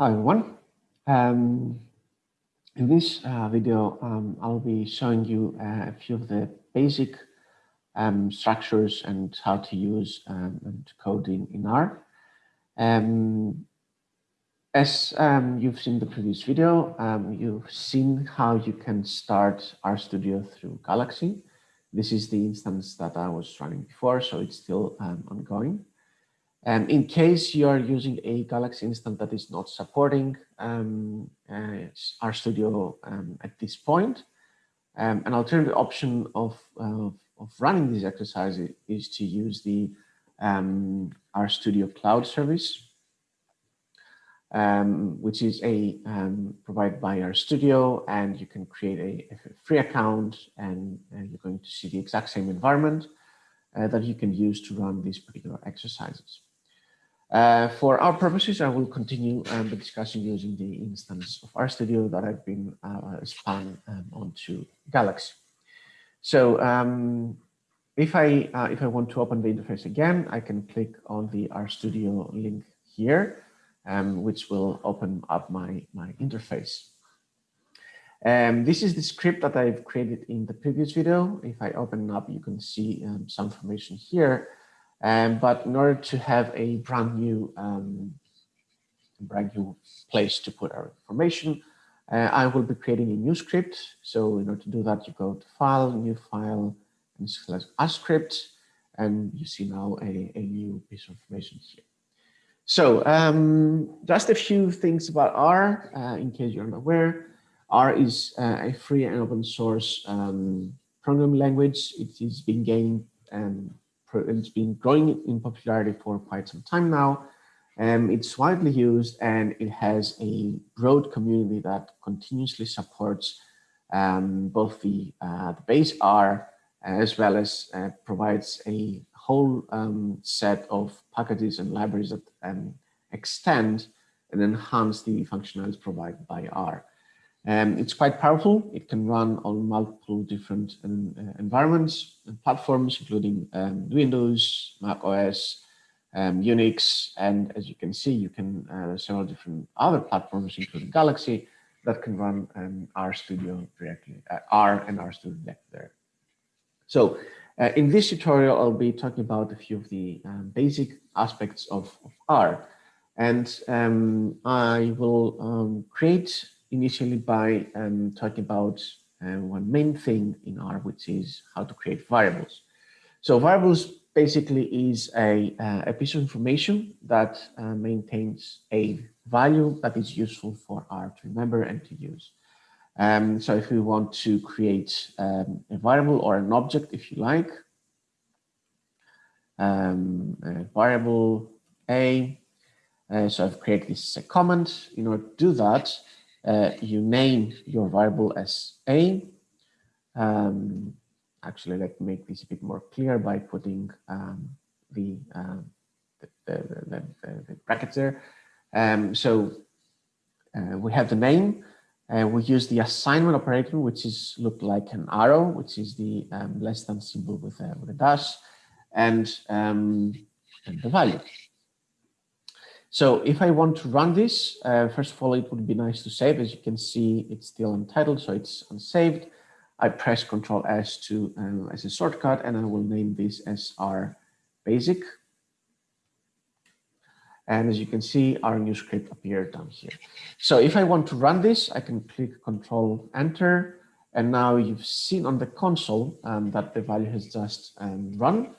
Hi everyone. Um, in this uh, video, um, I'll be showing you uh, a few of the basic um, structures and how to use um, and code in, in R. Um, as um, you've seen the previous video, you've seen how you can start RStudio through Galaxy. This is the instance that I was running before, so it's still ongoing. Um, in case you are using a Galaxy instance that is not supporting um, uh, RStudio um, at this point, um, an alternative option of, uh, of running this exercise is to use the um, RStudio Cloud service, um, which is a um, provided by RStudio, and you can create a, a free account, and uh, you're going to see the exact same environment uh, that you can use to run these particular exercises. Uh, for our purposes, I will continue um, the discussion using the instance of RStudio that I've been uh, spun um, onto Galaxy. So um, if I uh, if I want to open the interface again, I can click on the RStudio link here, um, which will open up my my interface. Um, this is the script that I've created in the previous video. If I open up, you can see um, some information here. Um, but in order to have a brand new, um, brand new place to put our information, uh, I will be creating a new script. So in order to do that, you go to File, New File, and select a script, and you see now a, a new piece of information here. So um, just a few things about R, uh, in case you're not aware. R is uh, a free and open source um, programming language. It is being gained um, it's been growing in popularity for quite some time now. Um, it's widely used and it has a broad community that continuously supports um, both the, uh, the base R as well as uh, provides a whole um, set of packages and libraries that um, extend and enhance the functionalities provided by R. Um, it's quite powerful. It can run on multiple different um, uh, environments and platforms, including um, Windows, Mac OS, um, Unix, and as you can see, you can uh, several different other platforms, including Galaxy, that can run um, RStudio directly, uh, R and RStudio there. So uh, in this tutorial, I'll be talking about a few of the um, basic aspects of, of R. And I will create initially by um, talking about uh, one main thing in R, which is how to create variables. So variables basically is a, uh, a piece of information that uh, maintains a value that is useful for R to remember and to use. Um, so if we want to create um, a variable or an object, if you like, um, variable A, uh, so I've created this as a comment. In order to do that, uh, you name your variable as A. Um, actually, let me make this a bit more clear by putting um, the, uh, the, the, the, brackets there. Um, so uh, we have the name. Uh, we use the assignment operator, which is looked like an arrow, which is the um, less than symbol with a, with a dash, and, um, and the value. So if I want to run this, uh, first of all, it would be nice to save. As you can see, it's still untitled, so it's unsaved. I press Control S to uh, as a shortcut, and I will name this as our basic. And as you can see, our new script appeared down here. So if I want to run this, I can click Control Enter, and now you've seen on the console um, that the value has just um, run.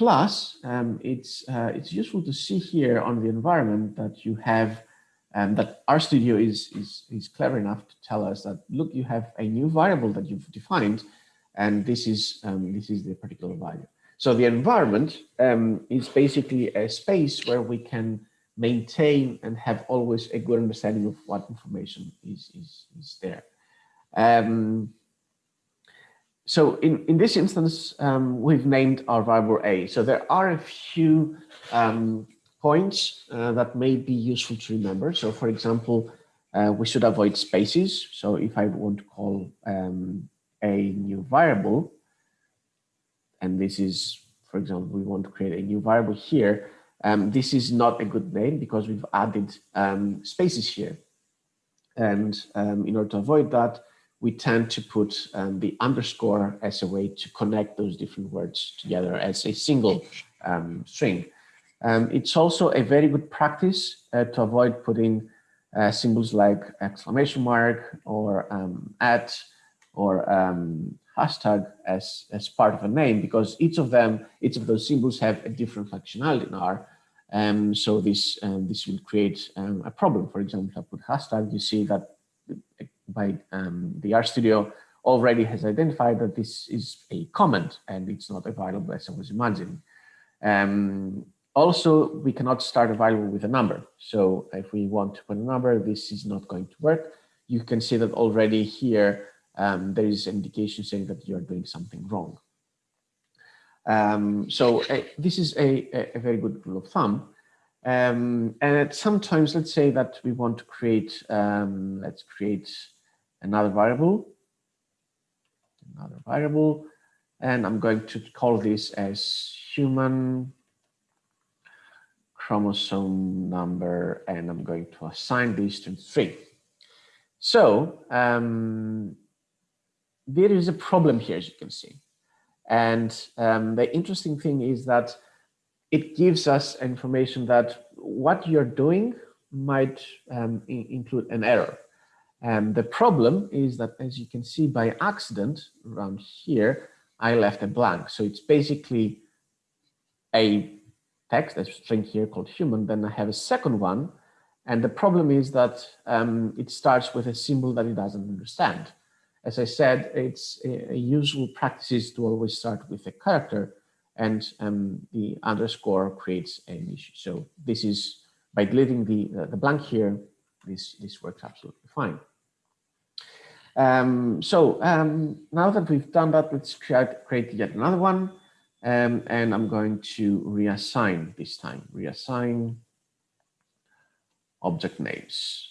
Plus, um, it's, uh, it's useful to see here on the environment that you have, um, that RStudio is, is, is clever enough to tell us that, look, you have a new variable that you've defined, and this is, um, this is the particular value. So the environment um, is basically a space where we can maintain and have always a good understanding of what information is, is, is there. Um, so in, in this instance, um, we've named our variable A. So there are a few um, points uh, that may be useful to remember. So for example, uh, we should avoid spaces. So if I want to call um, a new variable, and this is, for example, we want to create a new variable here, Um, this is not a good name because we've added um, spaces here. And um, in order to avoid that, we tend to put um, the underscore as a way to connect those different words together as a single um, string. Um, it's also a very good practice uh, to avoid putting uh, symbols like exclamation mark or um, at or um, hashtag as, as part of a name because each of them, each of those symbols have a different functionality in R. Um, so this, this will create a problem. For example, if I put hashtag, you see that by um, the RStudio already has identified that this is a comment and it's not available as I was imagining. Um, also, we cannot start a variable with a number. So if we want to put a number, this is not going to work. You can see that already here, um, there is indication saying that you're doing something wrong. Um, so uh, this is a, a, very good rule of thumb. Um, and sometimes let's say that we want to create, um, let's create another variable, another variable, and I'm going to call this as human chromosome number, and I'm going to assign this to three. So um, there is a problem here, as you can see. And um, the interesting thing is that it gives us information that what you're doing might um, include an error. And the problem is that, as you can see by accident around here, I left a blank. So it's basically a text, a string here called human. Then I have a second one. And the problem is that um, it starts with a symbol that it doesn't understand. As I said, it's a, a usual practice to always start with a character and um, the underscore creates an issue. So this is by deleting the, uh, the blank here, this, this works absolutely fine. Um, so um, now that we've done that, let's create, create yet another one. Um, and I'm going to reassign this time, reassign object names,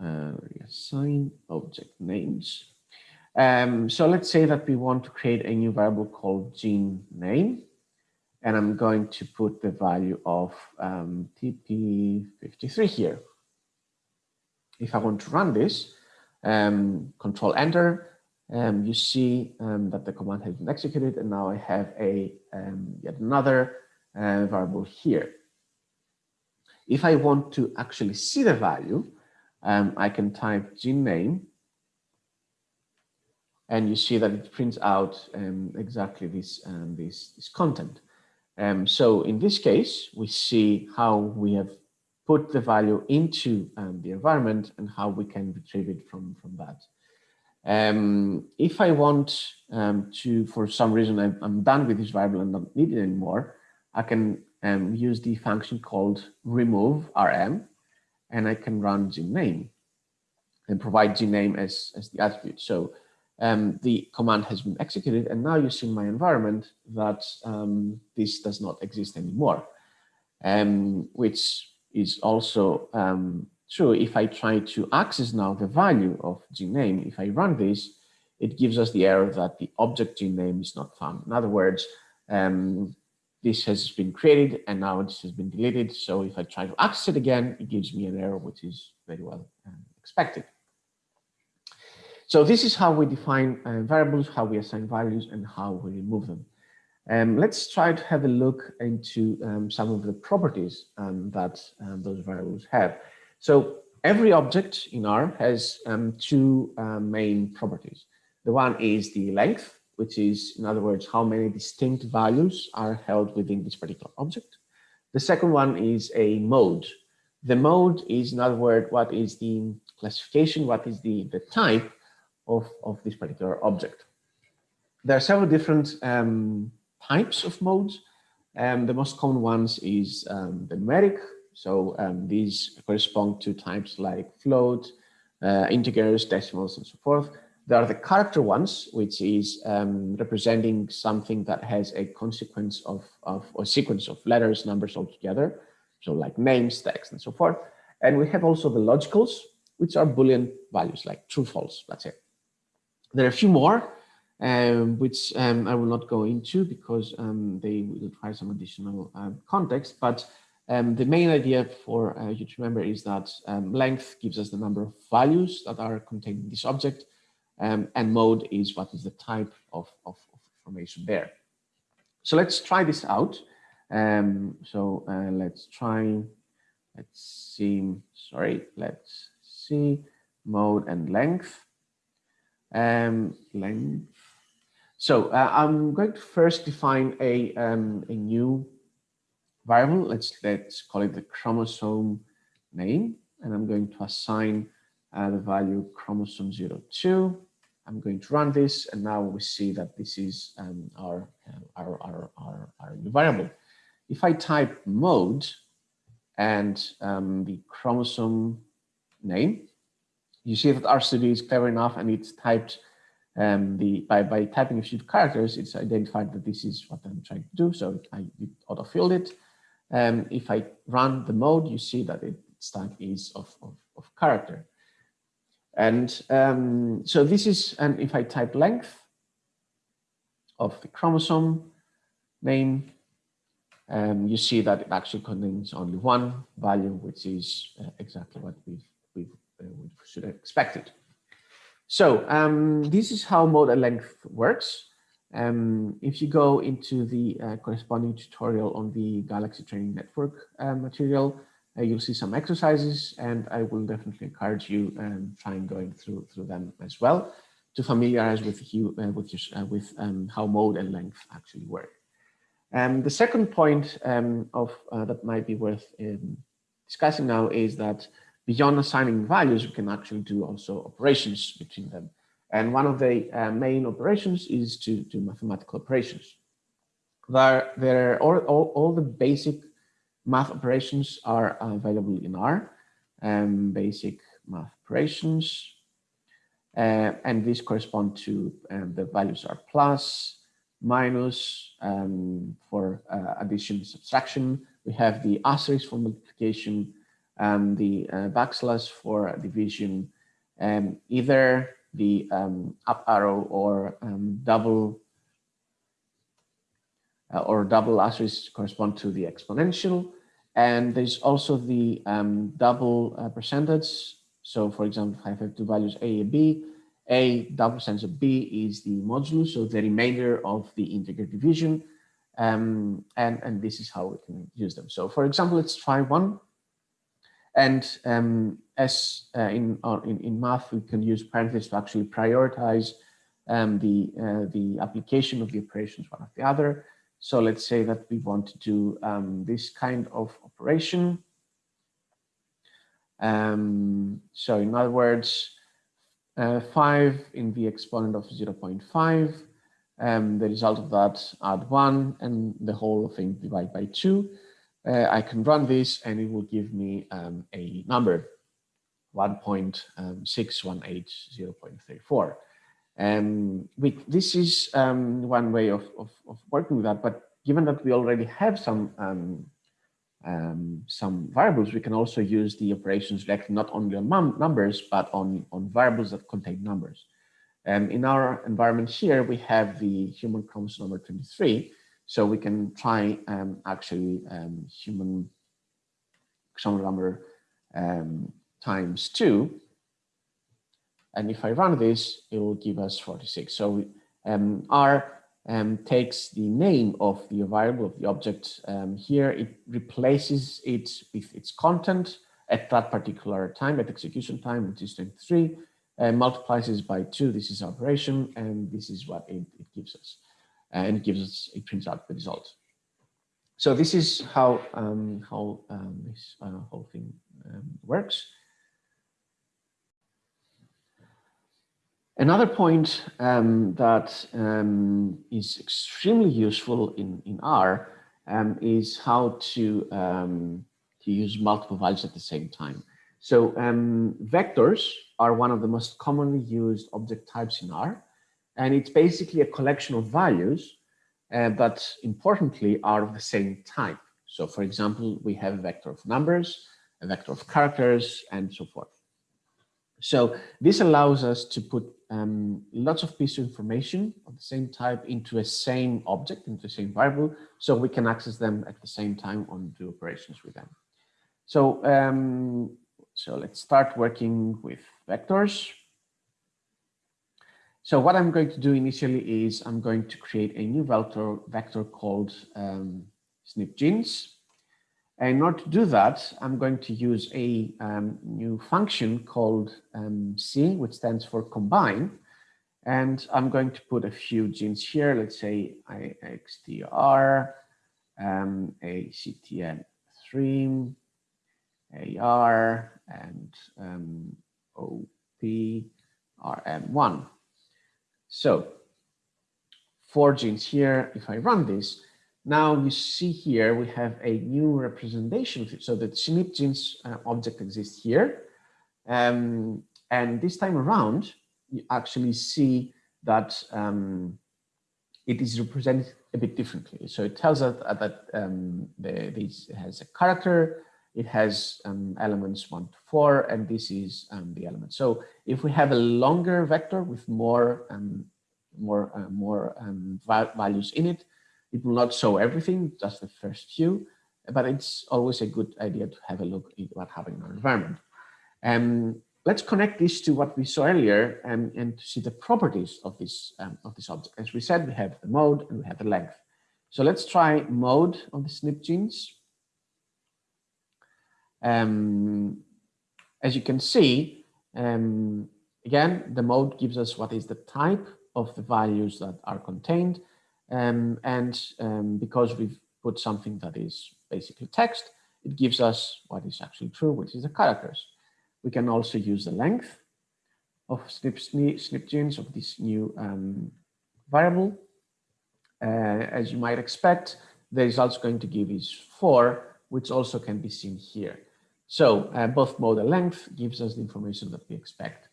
uh, reassign object names. Um, so let's say that we want to create a new variable called gene name. And I'm going to put the value of um, TP53 here. If I want to run this, um, control enter, um, you see um, that the command has been executed and now I have a um, yet another uh, variable here. If I want to actually see the value, um, I can type gene name and you see that it prints out um, exactly this, this, this content. so in this case, we see how we have put the value into um, the environment and how we can retrieve it from, from that. Um, if I want um, to, for some reason, I'm, I'm, done with this variable and don't need it anymore, I can um, use the function called remove rm, and I can run gname and provide gname as, as the attribute. So um, the command has been executed, and now you see in my environment that um, this does not exist anymore, which is also um, true if I try to access now the value of gene name. If I run this, it gives us the error that the object gene name is not found. In other words, um, this has been created and now this has been deleted. So if I try to access it again, it gives me an error, which is very well um, expected. So this is how we define uh, variables, how we assign values, and how we remove them. Um, let's try to have a look into um, some of the properties um, that um, those variables have. So every object in R has um, two uh, main properties. The one is the length, which is, in other words, how many distinct values are held within this particular object. The second one is a mode. The mode is, in other words, what is the classification, what is the, the type of, of this particular object. There are several different types of modes. Um, the most common ones is um, the numeric. So um, these correspond to types like float, uh, integers, decimals, and so forth. There are the character ones, which is um, representing something that has a consequence of, of a sequence of letters, numbers all together. So like names, text, and so forth. And we have also the logicals, which are Boolean values like true, false, that's it. There are a few more, um, which um, I will not go into because um, they will require some additional um, context, but Um, the main idea for uh, you to remember is that um, length gives us the number of values that are contained in this object, and mode is what is the type of, of, of, information there. So let's try this out. So uh, let's try, let's see, sorry, let's see mode and length. Um, length. So uh, I'm going to first define a, um, a new variable. Let's let's call it the chromosome name, and I'm going to assign uh, the value chromosome 02. I'm going to run this, and now we see that this is um, our, uh, our, our, our, our new variable. If I type mode and um, the chromosome name, you see that RStudio is clever enough and it's typed um, the by, by typing a few characters, it's identified that this is what I'm trying to do. So I it auto-filled it. Um, if I run the mode, you see that its type is of, of, of character. And um, so this is, and if I type length of the chromosome name, um, you see that it actually contains only one value, which is uh, exactly what we've, we've, uh, we should have expected. So um, this is how mode and length works. Um, if you go into the uh, corresponding tutorial on the Galaxy Training Network uh, material, uh, you'll see some exercises and I will definitely encourage you um, trying going through through them as well to familiarize with you uh, with your, uh, with um, how mode and length actually work. Um, the second point um, of uh, that might be worth um, discussing now is that beyond assigning values, we can actually do also operations between them. And one of the uh, main operations is to do mathematical operations. There, there all, all, all the basic math operations are available in R, um, basic math operations. Uh, and these correspond to um, the values are plus, minus um, for uh, addition, subtraction. We have the asterisk for multiplication, um, the uh, backslash for division, um, either the um, up arrow or um, double uh, or double asterisk correspond to the exponential. And there's also the um, double uh, percentage. So for example, if I have two values A and B, A double percentage of B is the modulus, so the remainder of the integer division. Um, and, and this is how we can use them. So for example, let's try one. And um, as uh, in, uh, in, in math, we can use parentheses to actually prioritize um, the, uh, the application of the operations one after the other. So let's say that we want to do um, this kind of operation. Um, so in other words, uh, 5 in the exponent of 0 0.5, um, the result of that add 1 and the whole thing divide by 2 uh, I can run this and it will give me um, a number 1.618.0.34. Um, we, this is um, one way of, of, of, working with that, but given that we already have some um, um some variables, we can also use the operations like not only on numbers, but on, on variables that contain numbers. Um, in our environment here, we have the human chromosome number 23, so we can try um, actually um, human chromosome number um, times two. And if I run this, it will give us 46. So um, R um, takes the name of the variable of the object um, here. It replaces it with its content at that particular time, at execution time, which is 23, and multiplies it by two. This is operation, and this is what it, it gives us and it gives us, it prints out the result. So this is how, um, how um, this uh, whole thing um, works. Another point um, that um, is extremely useful in, in R is how to, to use multiple values at the same time. So um, vectors are one of the most commonly used object types in R. And it's basically a collection of values, uh, but importantly are of the same type. So for example, we have a vector of numbers, a vector of characters, and so forth. So this allows us to put um, lots of pieces of information of the same type into a same object, into the same variable, so we can access them at the same time and do operations with them. So, um, so let's start working with vectors. So what I'm going to do initially is I'm going to create a new vector, vector called um, snipgenes. And in order to do that, I'm going to use a um, new function called um, C, which stands for combine. And I'm going to put a few genes here, let's say OXTR, um, ACTN3, AR, and um, OPRM1. So four genes here, if I run this, now you see here we have a new representation. So the SNP genes uh, object exists here. Um, and this time around, you actually see that um, it is represented a bit differently. So it tells us that um, the, this has a character, it has um, elements one to four, and this is um, the element. So if we have a longer vector with more um, more uh, more um, values in it, it will not show everything, just the first few, but it's always a good idea to have a look at what happened in our environment. Um, let's connect this to what we saw earlier and, and to see the properties of this um, of this object. As we said, we have the mode and we have the length. So let's try mode of the SNP genes. Um, as you can see, um, again, the mode gives us what is the type of the values that are contained. Um, and um, because we've put something that is basically text, it gives us what is actually true, which is the characters. We can also use the length of snip, snip, of this new um, variable. Uh, as you might expect, the results going to give is four, which also can be seen here. So uh, both mode and length gives us the information that we expect.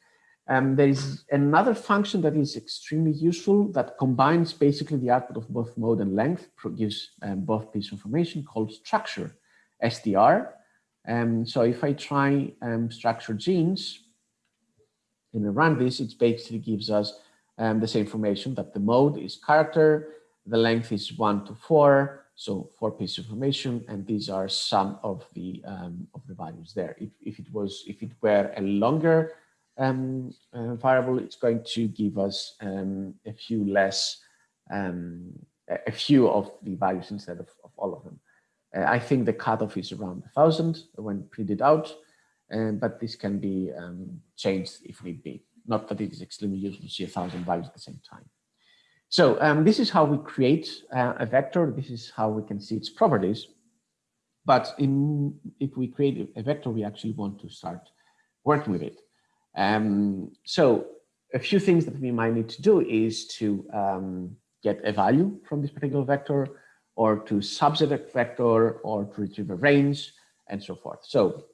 Um, there is another function that is extremely useful that combines basically the output of both mode and length, gives um, both piece of information called structure, STR. Um, so if I try um, structure genes and I run this, it basically gives us um, the same information that the mode is character, the length is one to four, so four pieces of information, and these are some of the um, of the values there. If, if it was if it were a longer um, uh, variable, it's going to give us um, a few less um, a few of the values instead of, of all of them. Uh, I think the cutoff is around a thousand when printed out, um, but this can be um, changed if need be. Not that it is extremely useful to see a thousand values at the same time. So um, this is how we create uh, a vector. This is how we can see its properties. But in, if we create a vector, we actually want to start working with it. Um, so a few things that we might need to do is to um, get a value from this particular vector or to subset a vector or to retrieve a range and so forth. So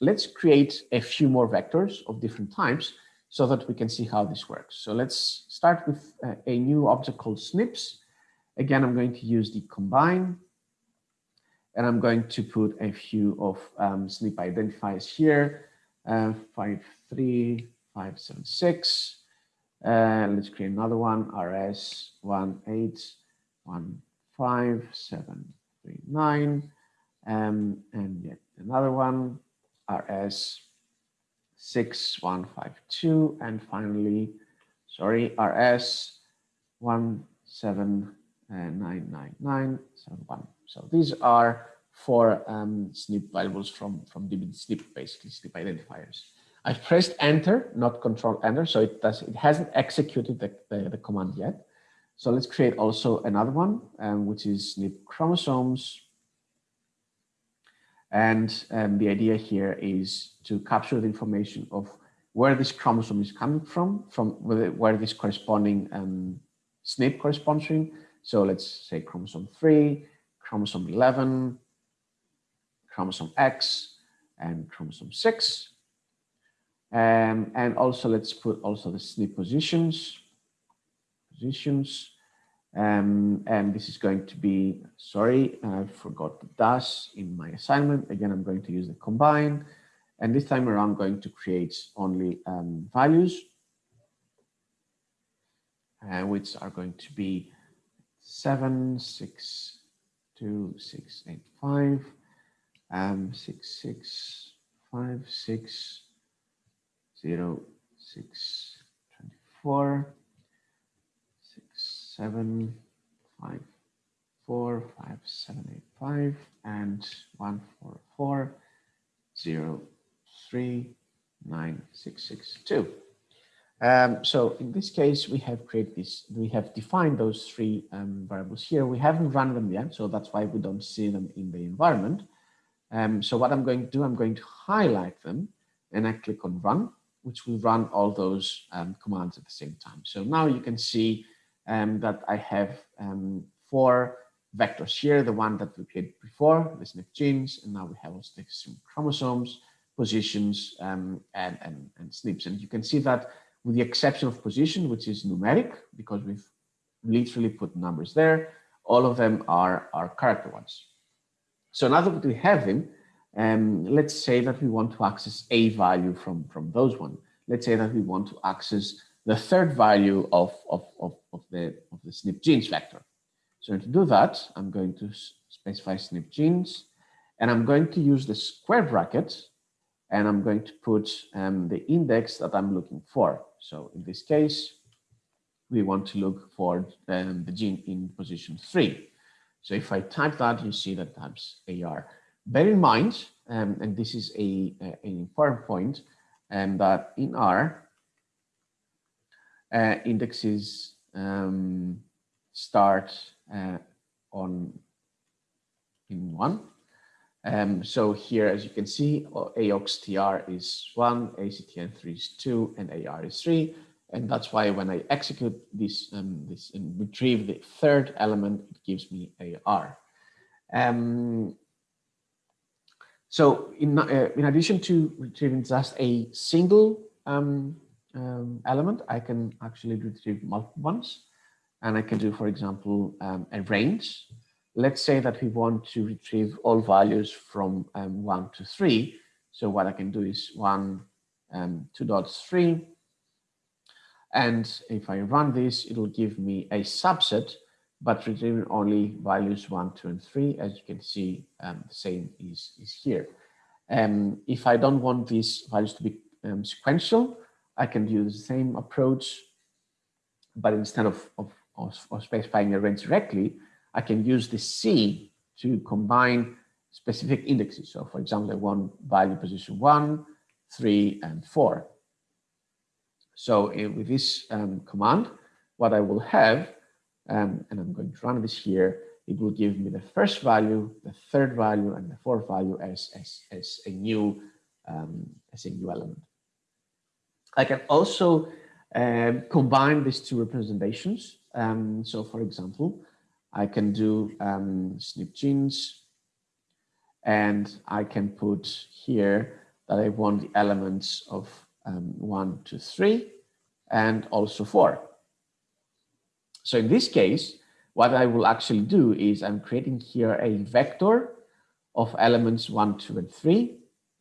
let's create a few more vectors of different types so that we can see how this works. So let's start with uh, a new object called snips. Again, I'm going to use the combine and I'm going to put a few of um, snip identifiers here, uh, five, three, five, seven, six. Uh, let's create another one, RS one, eight, one, five, seven, three, nine. Um, and yet another one, RS 6152 and finally, sorry, RS 1799971. So these are four um, SNP variables from, from dbSNP, basically SNP identifiers. I've pressed enter, not control enter, so it does it hasn't executed the, the, the command yet. So let's create also another one, um, which is SNP chromosomes and um, the idea here is to capture the information of where this chromosome is coming from, from where this corresponding um, SNP corresponds to. So let's say chromosome 3, chromosome 11, chromosome X, and chromosome 6. Um, and also let's put also the SNP positions, positions, um, and this is going to be, sorry, I forgot the dash in my assignment. Again, I'm going to use the combine And this time around, I'm going to create only um, values, uh, which are going to be seven, six, two, six, eight, five, um, six, six, five, six, zero, six, twenty-four, six, seven, five, four, five, seven, eight, five, and one, four, four, zero, three, nine, six, six, two. Um, so in this case, we have created this, we have defined those three um, variables here. We haven't run them yet, so that's why we don't see them in the environment. Um, so what I'm going to do, I'm going to highlight them and I click on run, which will run all those um, commands at the same time. So now you can see um, that I have um, four vectors here, the one that we created before, the SNP genes, and now we have also the chromosomes, positions, um, and, and, and SNPs. And you can see that with the exception of position, which is numeric, because we've literally put numbers there, all of them are, are character ones. So now that we have them, um, let's say that we want to access a value from, from those one. Let's say that we want to access the third value of, of, of, of, the, of the SNP genes vector. So to do that, I'm going to specify SNP genes, and I'm going to use the square bracket, and I'm going to put um, the index that I'm looking for. So in this case, we want to look for um, the gene in position three. So if I type that, you see that types AR. Bear in mind, um, and this is a, a, an important point, um, that in R, uh, indexes um, start uh, on in one. Um, so here, as you can see, OXTR is one, ACTN3 is two, and AR is three. And that's why when I execute this, um, this and retrieve the third element, it gives me AR. Um, so in, uh, in addition to retrieving just a single um, um, element, I can actually retrieve multiple ones. And I can do, for example, um, a range. Let's say that we want to retrieve all values from um, one to three. So what I can do is one, um, two dots, three. And if I run this, it'll give me a subset, but retrieving only values one, two, and three. As you can see, um, the same is, is here. Um, if I don't want these values to be sequential, I can use the same approach, but instead of, of or, or specifying a range directly, I can use the C to combine specific indexes. So for example, I want value position one, three, and four. So uh, with this um, command, what I will have, um, and I'm going to run this here, it will give me the first value, the third value, and the fourth value as, as, as a new um, as a new element. I can also um, combine these two representations um, so for example, I can do um, SNP genes and I can put here that I want the elements of um, one, two, three, and also four. So in this case, what I will actually do is I'm creating here a vector of elements one, two, and three.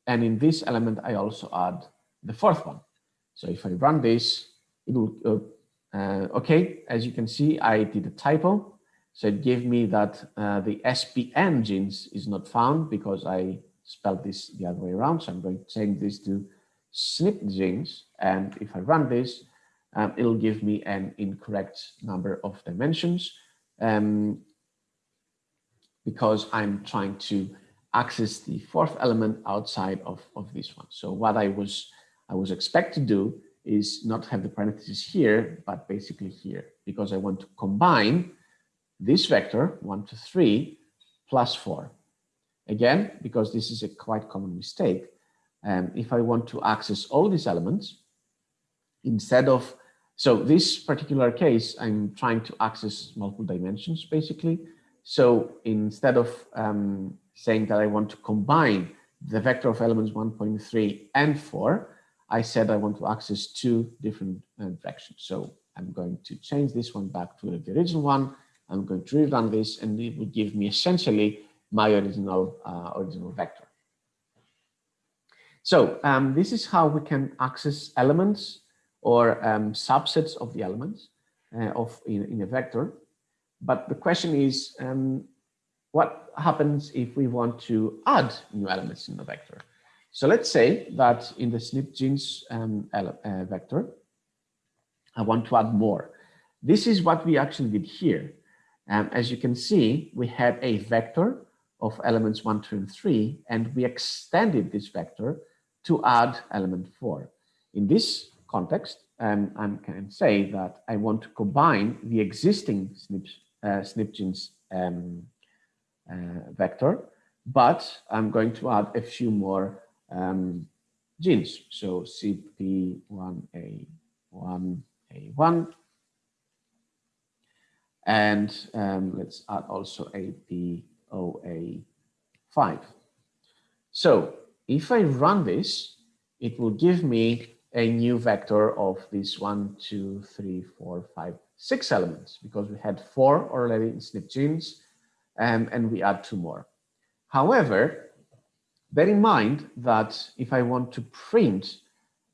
And in this element, I also add the fourth one. So if I run this, it will uh, uh, okay, as you can see, I did a typo. So it gave me that uh, the SPN genes is not found because I spelled this the other way around. So I'm going to change this to SNP genes. And if I run this, um, it'll give me an incorrect number of dimensions um, because I'm trying to access the fourth element outside of, of this one. So what I was I was expect to do is not have the parentheses here, but basically here, because I want to combine this vector, one to three, plus four. Again, because this is a quite common mistake, um, if I want to access all these elements, instead of, so this particular case, I'm trying to access multiple dimensions, basically. So instead of um, saying that I want to combine the vector of elements 1.3 and 4, I said I want to access two different uh, directions. So I'm going to change this one back to the original one. I'm going to rerun this and it will give me essentially my original, uh, original vector. So um, this is how we can access elements or um, subsets of the elements uh, of in, in, a vector. But the question is, um, what happens if we want to add new elements in the vector? So let's say that in the SNP genes um, uh, vector, I want to add more. This is what we actually did here. Um, as you can see, we had a vector of elements one, two, and three, and we extended this vector to add element four. In this context, um, I can say that I want to combine the existing SNP, uh, SNP genes um, uh, vector, but I'm going to add a few more um, genes. So CP1A, 1A1, and um, let's add also APOA5. So if I run this, it will give me a new vector of these one, two, three, four, five, six elements because we had four already in SNP genes um, and we add two more. However, bear in mind that if I want to print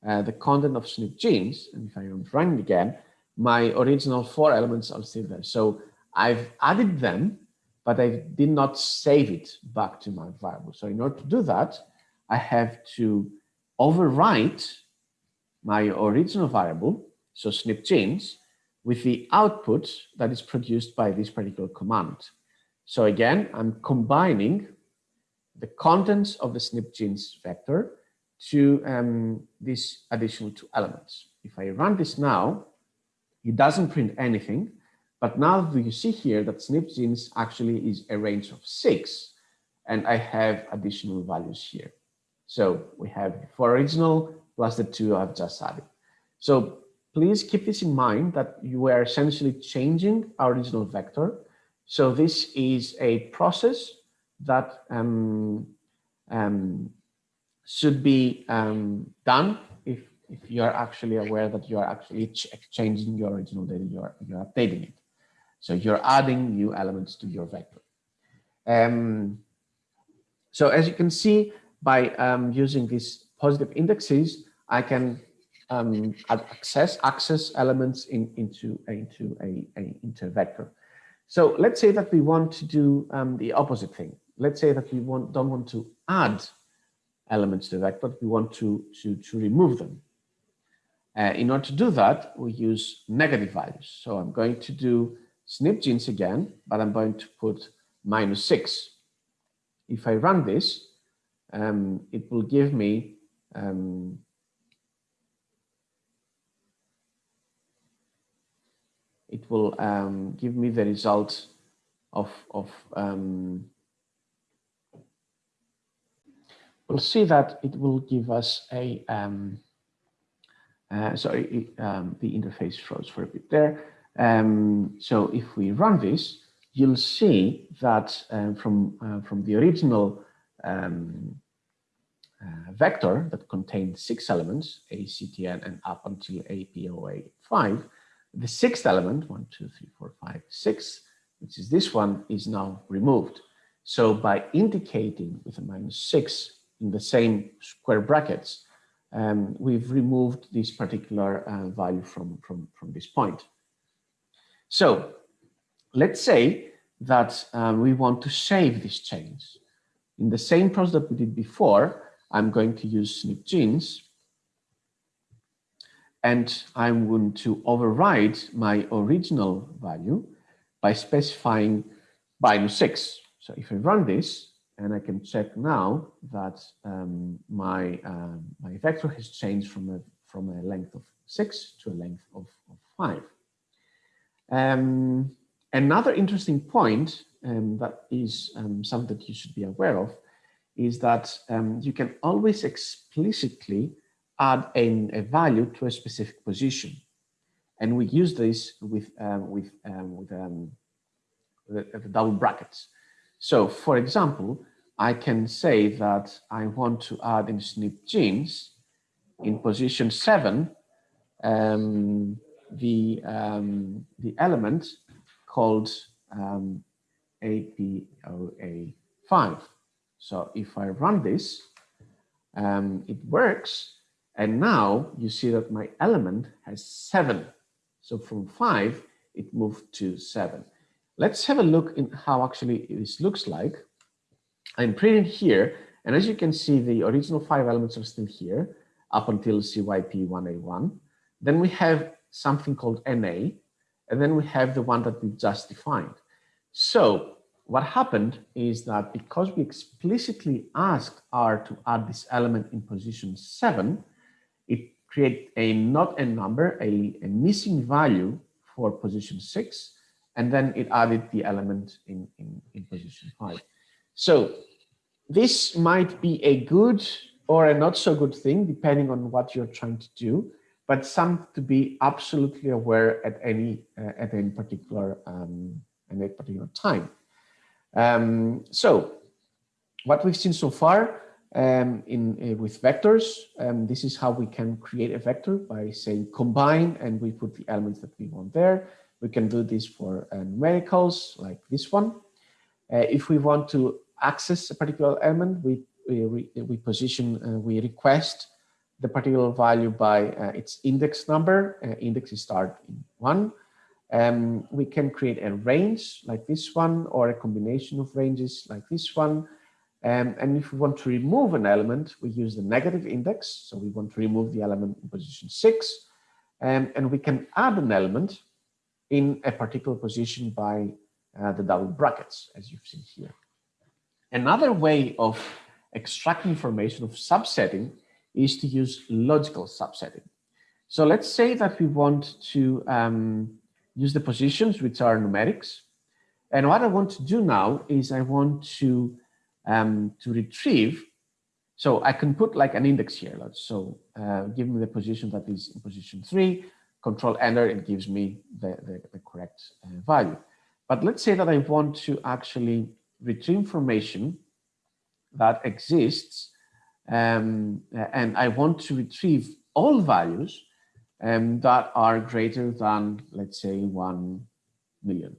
uh, the content of SNP genes, and if I run it again, my original four elements are still there. So I've added them, but I did not save it back to my variable. So in order to do that, I have to overwrite my original variable, so SNP genes, with the output that is produced by this particular command. So again, I'm combining the contents of the SNP genes vector to um, these additional two elements. If I run this now, it doesn't print anything, but now you see here that SNP genes actually is a range of six, and I have additional values here. So we have four original plus the two I've just added. So please keep this in mind that you are essentially changing our original vector. So this is a process that um, um, should be um, done if, if you are actually aware that you are actually exchanging your original data, you're, you're updating it. So you're adding new elements to your vector. Um, so as you can see, by um, using these positive indexes, I can um, access access elements in, into into a, a, into a vector. So let's say that we want to do um, the opposite thing. Let's say that we want don't want to add elements to vector, but we want to to to remove them. Uh, in order to do that, we use negative values. So I'm going to do SNP genes again, but I'm going to put minus six. If I run this, um, it will give me um, it will um, give me the result of, of um, we'll see that it will give us a, um, uh, sorry, um, the interface froze for a bit there. Um, so if we run this, you'll see that uh, from, uh, from the original um, uh, vector that contained six elements, A, C, T, N, and up until A, P, O, A, 5, the sixth element, one, two, three, four, five, six, which is this one, is now removed. So by indicating with a minus six in the same square brackets, um, we've removed this particular uh, value from, from, from this point. So let's say that um, we want to save this change. In the same process that we did before, I'm going to use SNP genes and I'm going to override my original value by specifying minus six. So if I run this, and I can check now that um, my uh, my vector has changed from a from a length of six to a length of, of five. Um, another interesting point um, that is um, something that you should be aware of is that um, you can always explicitly add a, a value to a specific position. And we use this with, um, with, with the, the double brackets. So for example, I can say that I want to add in SNP genes in position seven, um, the, um, the element called um, APOA5. So if I run this, um, it works. And now you see that my element has seven. So from five, it moved to seven. Let's have a look in how actually this looks like. I'm printing here, and as you can see, the original five elements are still here up until CYP1A1. Then we have something called NA, and then we have the one that we just defined. So what happened is that because we explicitly asked R to add this element in position seven, it created a not a number, a, a missing value for position six, and then it added the element in, in, in position five. So this might be a good or a not so good thing, depending on what you're trying to do, but some to be absolutely aware at any uh, at any particular um, at any particular time. Um, so what we've seen so far um, in uh, with vectors, um, this is how we can create a vector by saying combine and we put the elements that we want there. We can do this for uh, numericals like this one. Uh, if we want to access a particular element, we, we, we position, uh, we request the particular value by uh, its index number. Uh, index is start in one. Um, we can create a range like this one or a combination of ranges like this one. Um, and if we want to remove an element, we use the negative index. So we want to remove the element in position six. Um, and we can add an element in a particular position by uh, the double brackets, as you've seen here. Another way of extracting information of subsetting is to use logical subsetting. So let's say that we want to um, use the positions, which are numerics. And what I want to do now is I want to, um, to retrieve, so I can put like an index here. So uh, give me the position that is in position three, control enter, it gives me the, the, the correct uh, value. But let's say that I want to actually retrieve information that exists um, and I want to retrieve all values um, that are greater than, let's say, 1 million.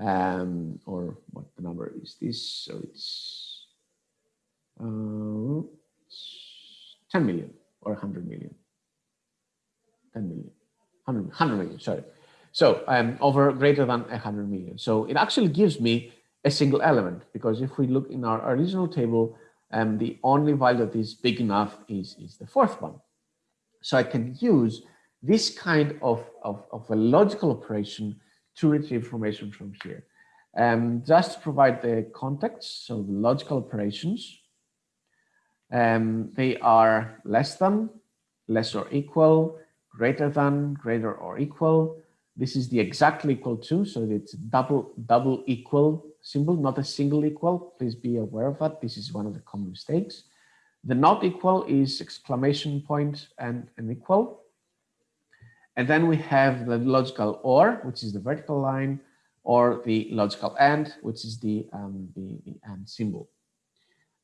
Um, or what the number is this? So it's uh, 10 million or 100 million. 10 million, 100, 100 million, sorry. So um, over greater than 100 million. So it actually gives me a single element because if we look in our original table, um, the only value that is big enough is, is the fourth one. So I can use this kind of, of, of a logical operation to retrieve information from here. Um, just to provide the context, so the logical operations, um, they are less than, less or equal, greater than, greater or equal. This is the exactly equal to, so it's double, double equal symbol, not a single equal. Please be aware of that. This is one of the common mistakes. The not equal is exclamation point and an equal. And then we have the logical or, which is the vertical line, or the logical and, which is the, um, the, the and symbol.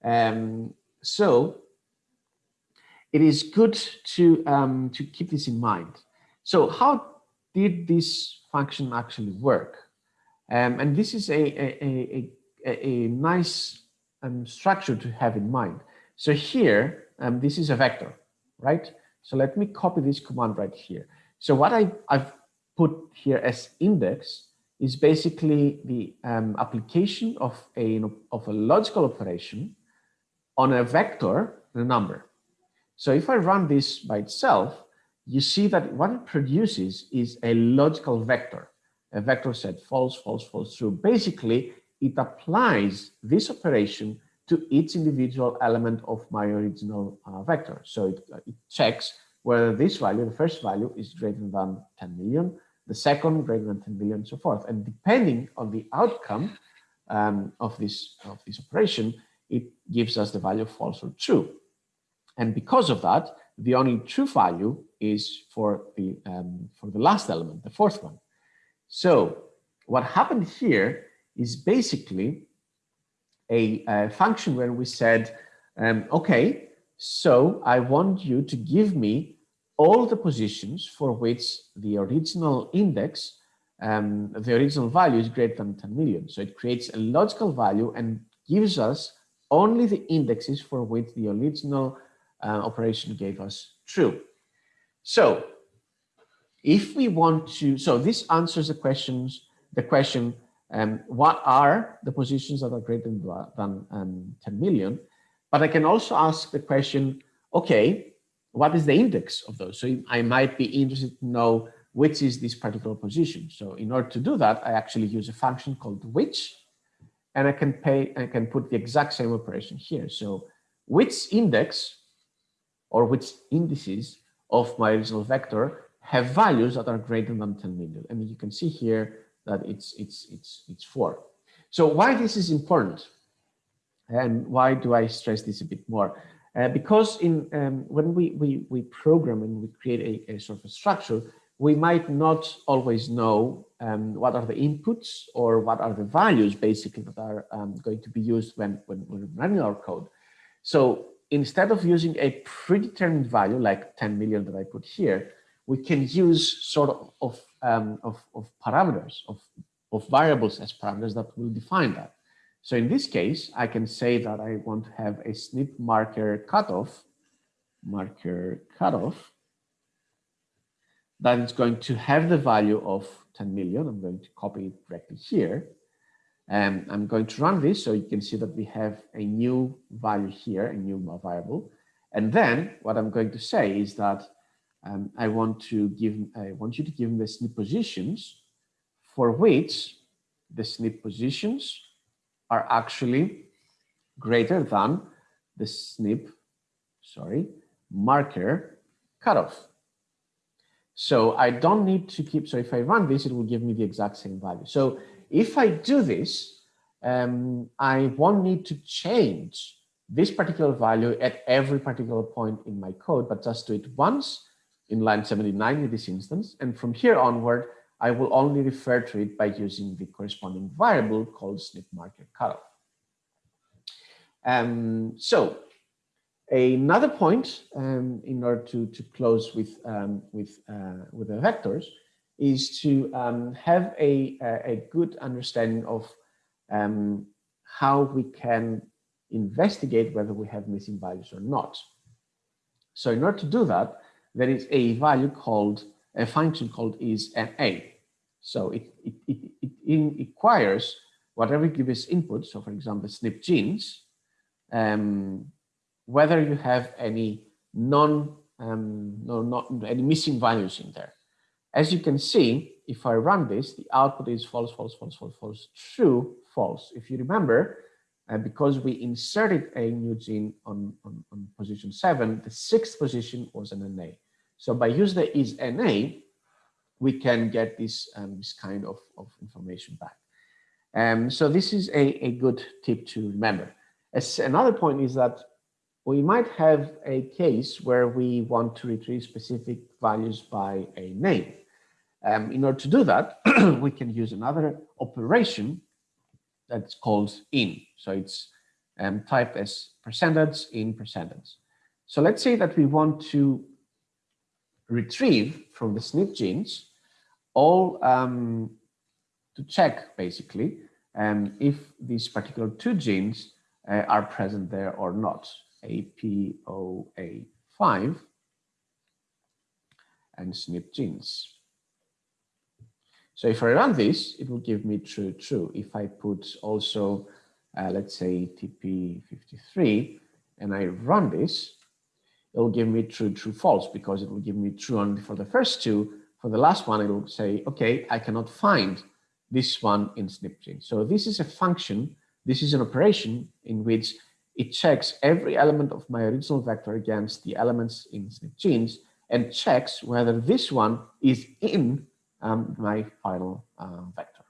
Um, so it is good to, um, to keep this in mind. So how did this function actually work? Um, and this is a, a, a, a nice um, structure to have in mind. So here, um, this is a vector, right? So let me copy this command right here. So what I, I've put here as index is basically the um, application of a, of a logical operation on a vector a number. So if I run this by itself, you see that what it produces is a logical vector a vector set false, false, false, true. Basically, it applies this operation to each individual element of my original uh, vector. So it, uh, it, checks whether this value, the first value, is greater than 10 million, the second greater than 10 million, and so forth. And depending on the outcome um, of this of this operation, it gives us the value false or true. And because of that, the only true value is for the um, for the last element, the fourth one. So what happened here is basically a, a function where we said, um, okay, so I want you to give me all the positions for which the original index, um, the original value is greater than 10 million. So it creates a logical value and gives us only the indexes for which the original uh, operation gave us true. So if we want to, so this answers the questions, the question, um, what are the positions that are greater than, than um, 10 million? But I can also ask the question, okay, what is the index of those? So I might be interested to know which is this particular position. So in order to do that, I actually use a function called which, and I can pay, I can put the exact same operation here. So which index or which indices of my original vector have values that are greater than 10 million. And you can see here that it's, it's, it's, it's four. So why this is important and why do I stress this a bit more? Uh, because in um, when we, we, we program and we create a, a, sort of a structure, we might not always know um, what are the inputs or what are the values basically that are um, going to be used when, when, when running our code. So instead of using a predetermined value like 10 million that I put here, we can use sort of, of, um, of, of parameters, of, of variables as parameters that will define that. So in this case, I can say that I want to have a SNP marker cutoff, marker cutoff, that is going to have the value of 10 million. I'm going to copy it directly here. And I'm going to run this so you can see that we have a new value here, a new variable. And then what I'm going to say is that um, I want to give, I want you to give me the SNP positions for which the SNP positions are actually greater than the SNP, sorry, marker cutoff. So I don't need to keep, so if I run this, it will give me the exact same value. So if I do this, um, I won't need to change this particular value at every particular point in my code, but just do it once in line 79 in this instance. And from here onward, I will only refer to it by using the corresponding variable called SNP marker cutoff. Um, so another point um, in order to, to close with, um, with, uh, with the vectors is to um, have a, a good understanding of um, how we can investigate whether we have missing values or not. So in order to do that, there is a value called, a function called is NA. So it, it, it, it inquires whatever gives input, so for example, SNP genes, um, whether you have any non, um, no, not any missing values in there. As you can see, if I run this, the output is false, false, false, false, false, true, false. If you remember, uh, because we inserted a new gene on, on, on, position seven, the sixth position was an NA. So by using the is NA, we can get this, um, this kind of, of information back. Um, so this is a, a good tip to remember. As another point is that we might have a case where we want to retrieve specific values by a name. Um, in order to do that, we can use another operation that's called in. So it's um, typed as percentage in percentage. So let's say that we want to retrieve from the SNP genes all um, to check basically um, if these particular two genes uh, are present there or not, APOA5 and SNP genes. So if I run this, it will give me true, true. If I put also, uh, let's say TP53, and I run this, it will give me true, true, false, because it will give me true only for the first two. For the last one, it will say, okay, I cannot find this one in SnpGene. So this is a function, this is an operation in which it checks every element of my original vector against the elements in SnpGenes and checks whether this one is in um, my final uh, vector.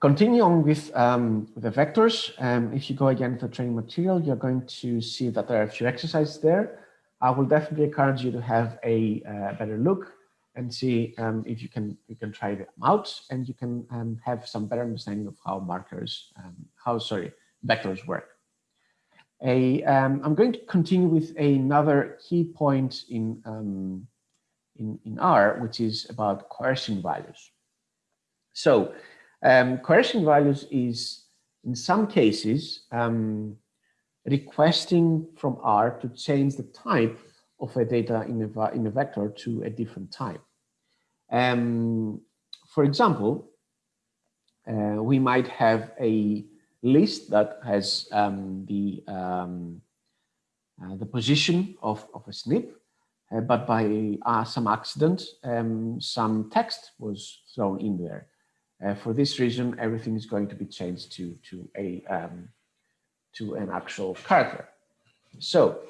Continue on with, um, the vectors. Um, if you go again to the training material, you're going to see that there are a few exercises there. I will definitely encourage you to have a uh, better look and see um, if you can you can try them out and you can have some better understanding of how markers, how sorry, vectors work. A, um, I'm going to continue with another key point in um, in, in R, which is about coercion values. So um, coercion values is in some cases, um, requesting from R to change the type of a data in a, in a vector to a different type. Um, for example, uh, we might have a list that has um, the um, uh, the position of, of a SNP, uh, but by uh, some accident, um, some text was thrown in there. Uh, for this reason, everything is going to be changed to to a um, to an actual character. So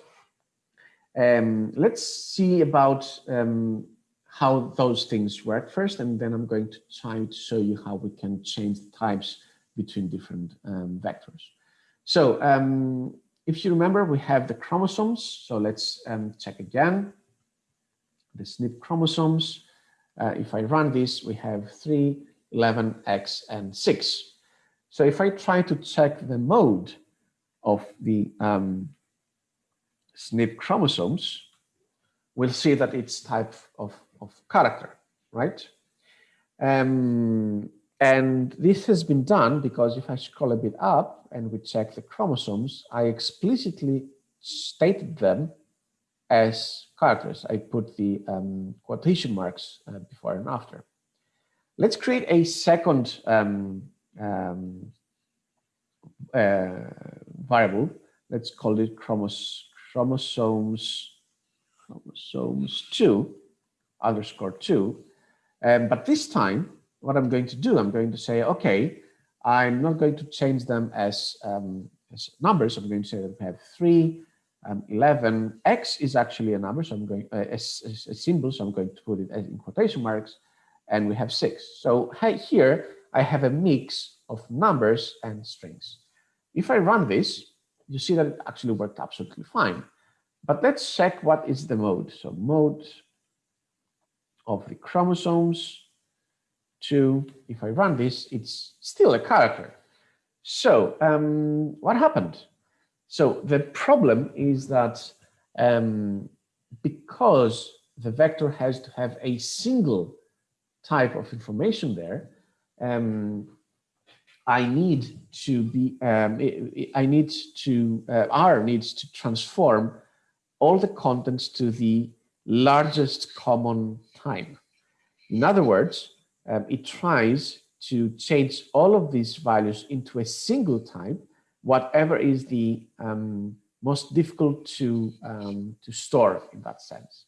um, let's see about um, how those things work first, and then I'm going to try to show you how we can change the types between different um, vectors. So um, if you remember, we have the chromosomes. So let's check again. The SNP chromosomes. Uh, if I run this, we have 3, 11, X, and 6. So if I try to check the mode of the um, SNP chromosomes, we'll see that it's type of of character, right? Um, and this has been done because if I scroll a bit up and we check the chromosomes, I explicitly stated them as characters. I put the um, quotation marks uh, before and after. Let's create a second um, um, uh, variable. Let's call it chromos chromosomes chromosomes 2 underscore two. Um, but this time, what I'm going to do, I'm going to say, okay, I'm not going to change them as, um, as numbers. I'm going to say that we have three, um, 11. X is actually a number, so I'm going uh, as a symbol, so I'm going to put it in quotation marks, and we have six. So here I have a mix of numbers and strings. If I run this, you see that it actually worked absolutely fine. But let's check what is the mode. So mode of the chromosomes to, if I run this, it's still a character. So um, what happened? So the problem is that um, because the vector has to have a single type of information there, um, I need to be, um, I need to, uh, R needs to transform all the contents to the largest common time. In other words, um, it tries to change all of these values into a single type, whatever is the um, most difficult to, um, to store in that sense.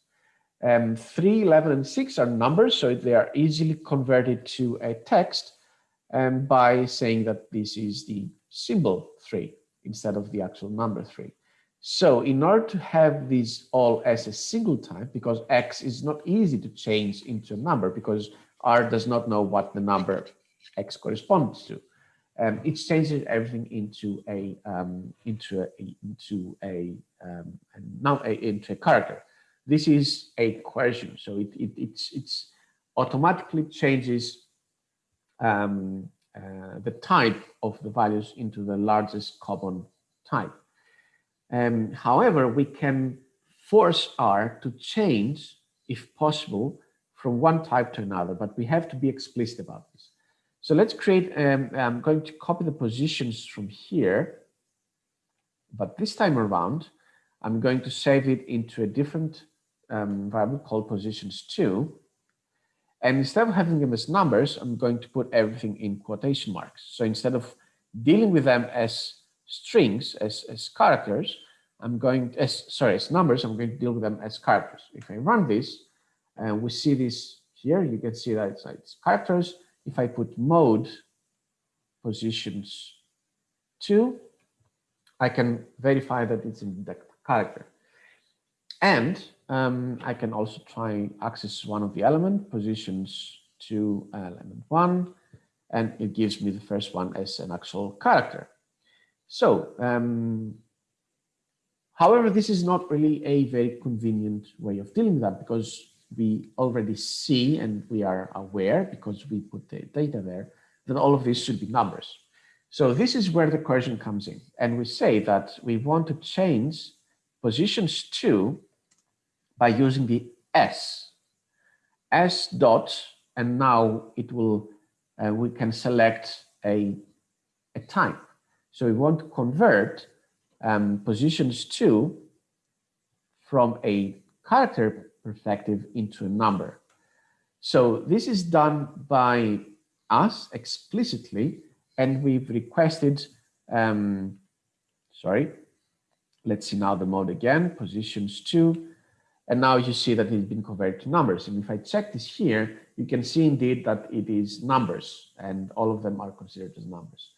Um, 3, 11, and 6 are numbers, so they are easily converted to a text um, by saying that this is the symbol 3 instead of the actual number 3. So in order to have these all as a single type, because x is not easy to change into a number because R does not know what the number x corresponds to. Um, it changes everything into a um, into a into a, um, now into a character. This is a question, so it, it it's it's automatically changes um, uh, the type of the values into the largest common type. Um, however, we can force R to change, if possible, from one type to another, but we have to be explicit about this. So let's create, um, I'm going to copy the positions from here, but this time around, I'm going to save it into a different um, variable called positions two. And instead of having them as numbers, I'm going to put everything in quotation marks. So instead of dealing with them as strings as, as characters, I'm going, as sorry, as numbers, I'm going to deal with them as characters. If I run this, and we see this here, you can see that it's, it's characters. If I put mode positions two, I can verify that it's in the character. And um, I can also try access one of the element positions to element one, and it gives me the first one as an actual character. So um, however, this is not really a very convenient way of dealing with that because we already see and we are aware because we put the data there that all of these should be numbers. So this is where the coercion comes in. And we say that we want to change positions two by using the S, S dot, and now it will, uh, we can select a, a type. So we want to convert um, positions two from a character perspective into a number. So this is done by us explicitly, and we've requested, um, sorry, let's see now the mode again, positions two, and now you see that it's been converted to numbers. And if I check this here, you can see indeed that it is numbers and all of them are considered as numbers.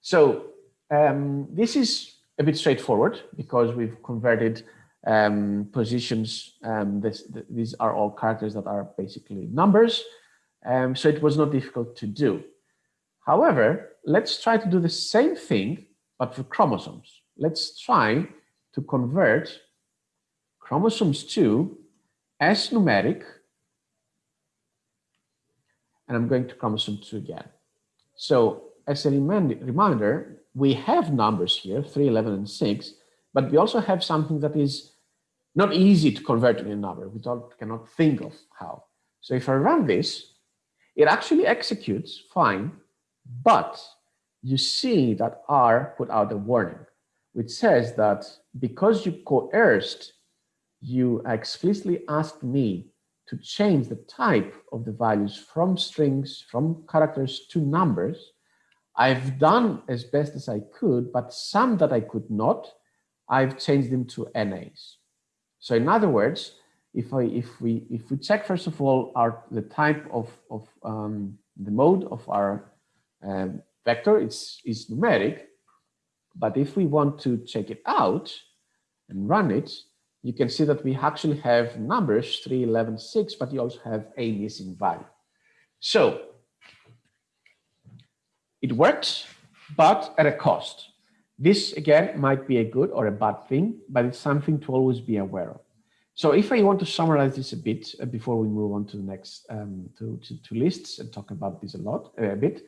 So um, this is a bit straightforward because we've converted um, positions. Um, this, th these are all characters that are basically numbers. Um, so it was not difficult to do. However, let's try to do the same thing, but for chromosomes. Let's try to convert chromosomes 2 as numeric, and I'm going to chromosome 2 again. So as a reminder, we have numbers here, 3, 11, and 6, but we also have something that is not easy to convert to a number. We don't, cannot think of how. So if I run this, it actually executes fine, but you see that R put out a warning, which says that because you coerced you explicitly asked me to change the type of the values from strings, from characters to numbers. I've done as best as I could, but some that I could not, I've changed them to NAs. So in other words, if I if we if we check first of all our the type of of um, the mode of our um, vector, it's is numeric. But if we want to check it out and run it, you can see that we actually have numbers 3, 11, 6, but you also have a missing value. So it works, but at a cost. This again might be a good or a bad thing, but it's something to always be aware of. So if I want to summarize this a bit uh, before we move on to the next um, to, to, to, lists and talk about this a lot uh, a bit,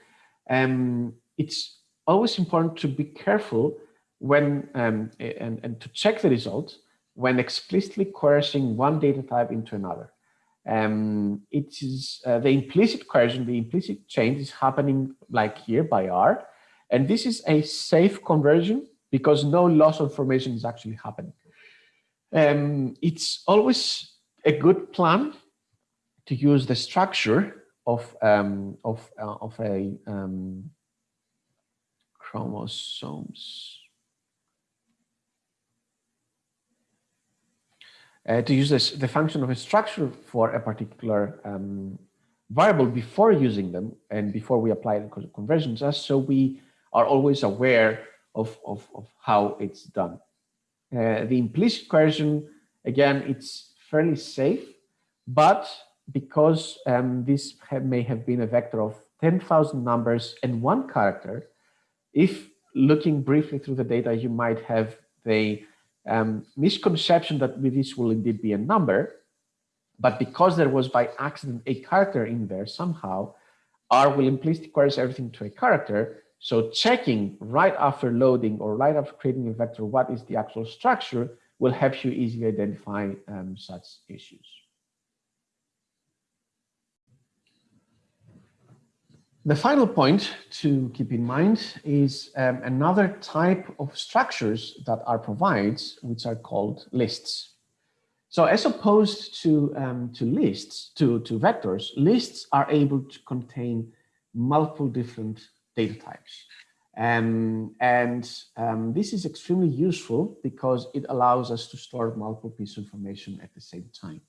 um, it's always important to be careful when um, and, and to check the result when explicitly coercing one data type into another. Um, it is uh, the implicit coercion, the implicit change is happening like here by R. And this is a safe conversion because no loss of information is actually happening. Um, it's always a good plan to use the structure of, um, of, uh, of a um, chromosomes uh, to use this, the function of a structure for a particular um, variable before using them and before we apply the conversions just so we are always aware of, of, of how it's done. Uh, the implicit coercion, again, it's fairly safe, but because um, this have, may have been a vector of 10,000 numbers and one character, if looking briefly through the data, you might have the um, misconception that this will indeed be a number, but because there was by accident a character in there somehow, R will implicitly coerce everything to a character. So checking right after loading or right after creating a vector, what is the actual structure will help you easily identify um, such issues. The final point to keep in mind is um, another type of structures that are provides, which are called lists. So as opposed to, um, to lists, to, to vectors, lists are able to contain multiple different data types. Um, and um, this is extremely useful because it allows us to store multiple pieces of information at the same time.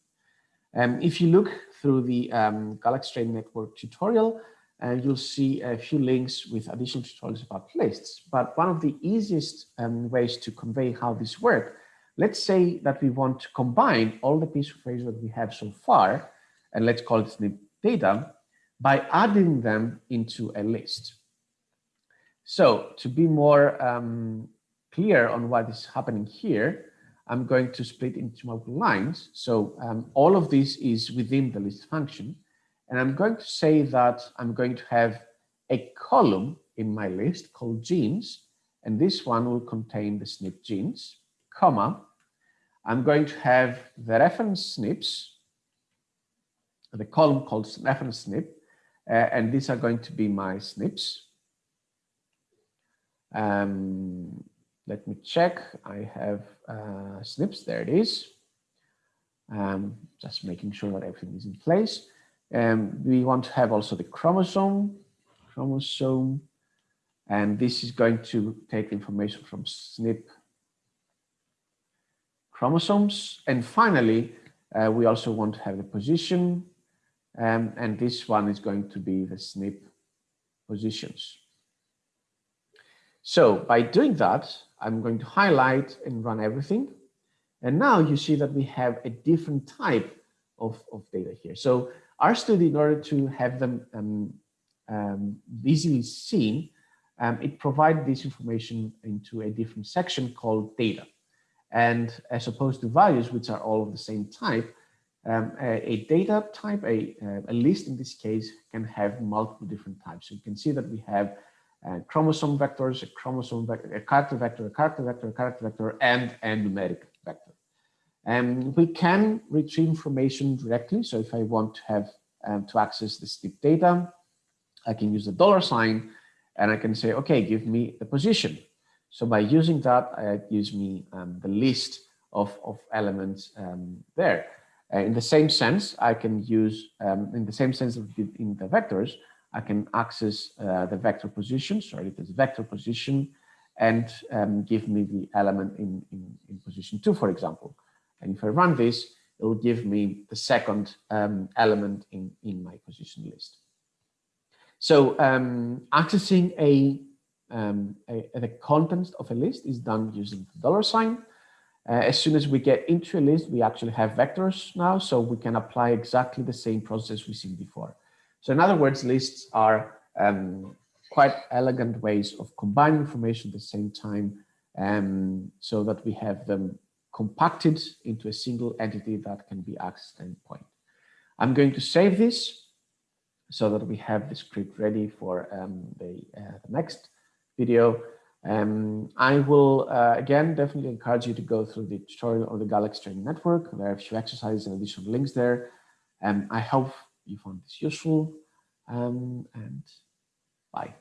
Um, if you look through the um, Galaxy Training Network tutorial, and you'll see a few links with additional tutorials about lists. But one of the easiest um, ways to convey how this works, let's say that we want to combine all the pieces of information that we have so far, and let's call it the data, by adding them into a list. So to be more um, clear on what is happening here, I'm going to split into multiple lines. So um, all of this is within the list function. And I'm going to say that I'm going to have a column in my list called genes, and this one will contain the SNP genes, comma, I'm going to have the reference SNPs, the column called reference SNP, uh, and these are going to be my SNPs. Um, let me check. I have uh, SNPs. There it is. Um, just making sure that everything is in place. Um, we want to have also the chromosome, chromosome, and this is going to take information from SNP chromosomes. And finally, uh, we also want to have the position, um, and this one is going to be the SNP positions. So by doing that, I'm going to highlight and run everything. And now you see that we have a different type of, of data here. So RStudio, in order to have them um, um, visually seen, um, it provides this information into a different section called data. And as opposed to values, which are all of the same type, um, a, a, data type, a, a list in this case, can have multiple different types. So you can see that we have uh, chromosome vectors, a chromosome vector, a character vector, a character vector, a character vector, and a numeric vector. And we can retrieve information directly. So if I want to have um, to access the SNP data, I can use the dollar sign and I can say, okay, give me the position. So by using that, uh, it gives me um, the list of, of elements um, there. Uh, in the same sense, I can use, um, in the same sense of in the vectors, I can access uh, the vector position, sorry, it is vector position, and um, give me the element in, in, in, position two, for example. And if I run this, it will give me the second um, element in, in my position list. So um, accessing a, um, a, the contents of a list is done using the dollar sign. Uh, as soon as we get into a list, we actually have vectors now, so we can apply exactly the same process we've seen before. So in other words, lists are um, quite elegant ways of combining information at the same time um, so that we have them compacted into a single entity that can be accessed at any point. I'm going to save this so that we have the script ready for um, the, uh, the, next video. Um, I will, uh, again, definitely encourage you to go through the tutorial on the Galaxy Training Network. There are a few exercises and additional links there. Um, I hope you found this useful um, and bye.